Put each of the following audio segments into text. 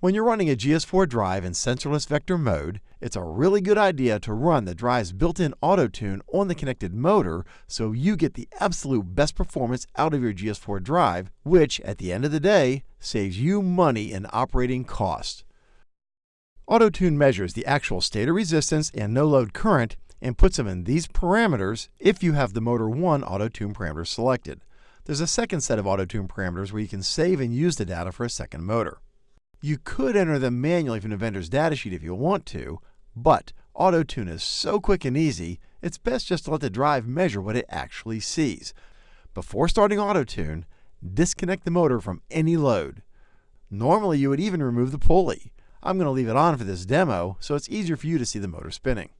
When you're running a GS4 drive in sensorless vector mode, it's a really good idea to run the drive's built-in auto-tune on the connected motor so you get the absolute best performance out of your GS4 drive, which at the end of the day saves you money in operating cost. Auto-tune measures the actual stator resistance and no-load current and puts them in these parameters if you have the Motor 1 auto-tune parameter selected. There's a second set of auto-tune parameters where you can save and use the data for a second motor. You could enter them manually from the vendor's datasheet if you want to, but AutoTune is so quick and easy, it's best just to let the drive measure what it actually sees. Before starting AutoTune, disconnect the motor from any load. Normally, you would even remove the pulley. I'm going to leave it on for this demo so it's easier for you to see the motor spinning.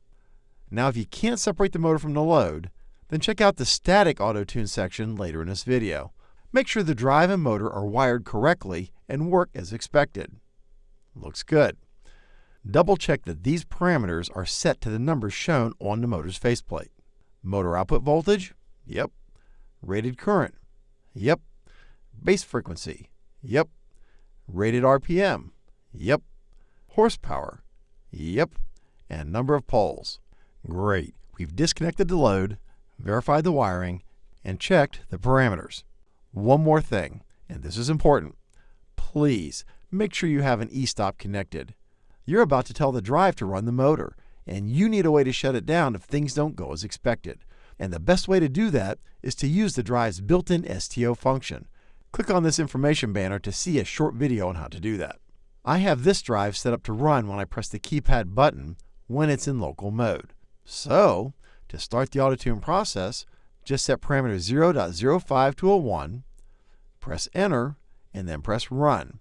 Now, if you can't separate the motor from the load, then check out the static AutoTune section later in this video. Make sure the drive and motor are wired correctly and work as expected. Looks good. Double check that these parameters are set to the numbers shown on the motor's faceplate. Motor output voltage? Yep. Rated current? Yep. Base frequency? Yep. Rated RPM? Yep. Horsepower? Yep. And number of poles? Great. We've disconnected the load, verified the wiring, and checked the parameters. One more thing, and this is important. Please make sure you have an e-stop connected. You're about to tell the drive to run the motor, and you need a way to shut it down if things don't go as expected. And the best way to do that is to use the drive's built-in STO function. Click on this information banner to see a short video on how to do that. I have this drive set up to run when I press the keypad button when it's in local mode. So, to start the AutoTune process, just set parameter 0.05 to a 1, press enter, and then press run.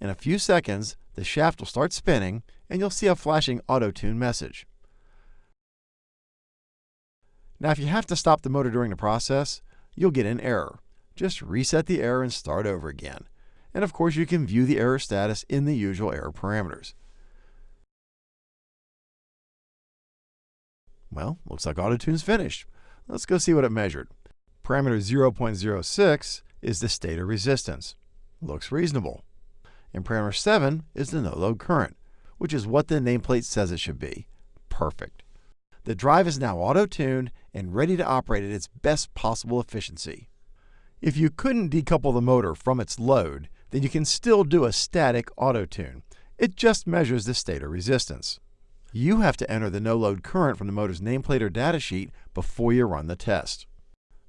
In a few seconds, the shaft will start spinning and you'll see a flashing auto-tune message. Now if you have to stop the motor during the process, you'll get an error. Just reset the error and start over again. And of course you can view the error status in the usual error parameters. Well, looks like AutoTune's finished. Let's go see what it measured. Parameter 0.06 is the stator resistance. Looks reasonable. And parameter 7 is the no-load current, which is what the nameplate says it should be. Perfect. The drive is now auto-tuned and ready to operate at its best possible efficiency. If you couldn't decouple the motor from its load, then you can still do a static auto-tune. It just measures the stator resistance. You have to enter the no-load current from the motor's nameplate or datasheet before you run the test.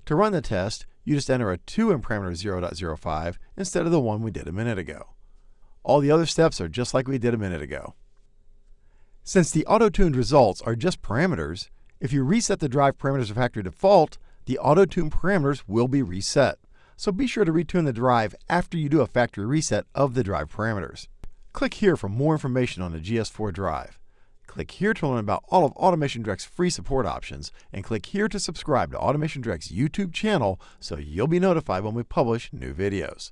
To run the test, you just enter a 2 in parameter 0.05 instead of the one we did a minute ago. All the other steps are just like we did a minute ago. Since the auto-tuned results are just parameters, if you reset the drive parameters to factory default, the auto-tune parameters will be reset. So be sure to retune the drive after you do a factory reset of the drive parameters. Click here for more information on the GS4 drive. Click here to learn about all of Automation Direct's free support options, and click here to subscribe to Automation Direct's YouTube channel so you'll be notified when we publish new videos.